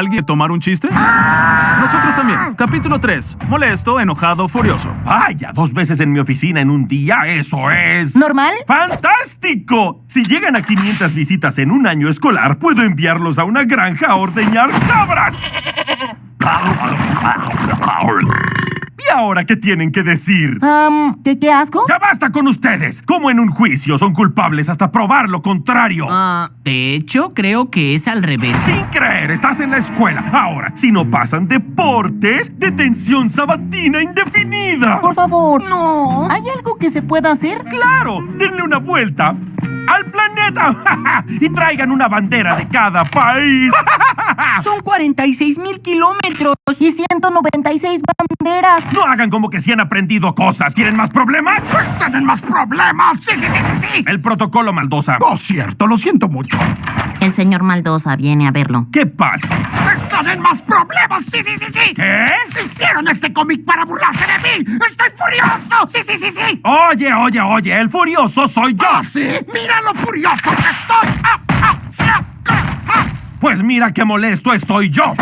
alguien tomar un chiste? Nosotros también. Capítulo 3. Molesto, enojado, furioso. Vaya, dos veces en mi oficina en un día, eso es... ¿Normal? ¡Fantástico! Si llegan a 500 visitas en un año escolar, puedo enviarlos a una granja a ordeñar cabras. ¿Y ahora qué tienen que decir? Am, ¿qué, ¿Qué asco? ¡Ya basta con ustedes! Como en un juicio son culpables hasta probar lo contrario. Ah, de hecho, creo que es al revés. Sin creer, estás en la escuela. Ahora, si no pasan deportes, detención sabatina indefinida. Por favor. No. ¿Hay algo que se pueda hacer? ¡Claro! Denle una vuelta al planeta y traigan una bandera de cada país. Son 46 mil kilómetros. Y 196 banderas. No hagan como que sí han aprendido cosas. ¿Quieren más problemas? Pues tienen más problemas. Sí, sí, sí, sí, sí. El protocolo Maldosa. Oh, cierto, lo siento mucho. El señor Maldosa viene a verlo. ¿Qué pasa? Están en más problemas. Sí, sí, sí, sí. ¿Qué? Hicieron este cómic para burlarse de mí. Estoy furioso. Sí, sí, sí, sí. Oye, oye, oye, el furioso soy yo. ¿Ah, sí? Mira lo furioso que estoy. Ah. Pues mira qué molesto estoy yo.